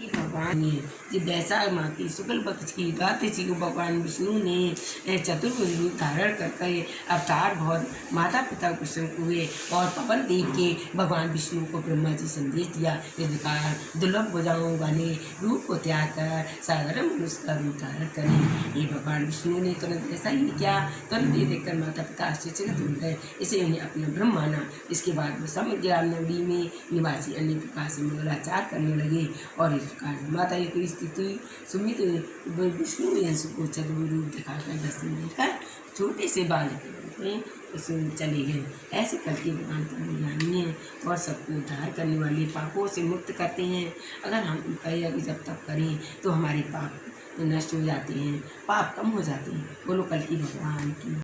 कि भगवान जब वैशाख माह शुक्ल पक्ष की द्वादशी को भगवान विष्णु ने चतुर्भुज रूप धारण करके अवतार बहुत माता पिता को हुए और पवन देव के भगवान विष्णु को ब्रह्मा जी संदेश दिया। इस प्रकार दुर्लभ भुजाओं वाले रूप को त्याग कर साधारण मनुष्य का रूप धारण करें। ये भगवान विष्णु ने तुरंत ऐसा ही किया। तुरंत ये देखकर माता पिता आश्चर्यचकित हो गए। इसे उन्हें अपना ब्रह्म माना। इसके बाद वो समग्र नगरी में निवासी अन्य प्रकार से मंगलाचार करने लगे और प्रकार माता की स्थिति सुमित विष्णु यंश को चतुर रूप दिखाकर दर्शन देकर छोटे से बालक में चले गए। ऐसे करके भगवान परम हैं और सबको उद्धार करने वाले पापों से मुक्त करते हैं। अगर हम उनका यज्ञ जब तक करें तो हमारे पाप नष्ट हो जाते हैं, पाप कम हो जाते हैं। बोलो, कल की भगवान की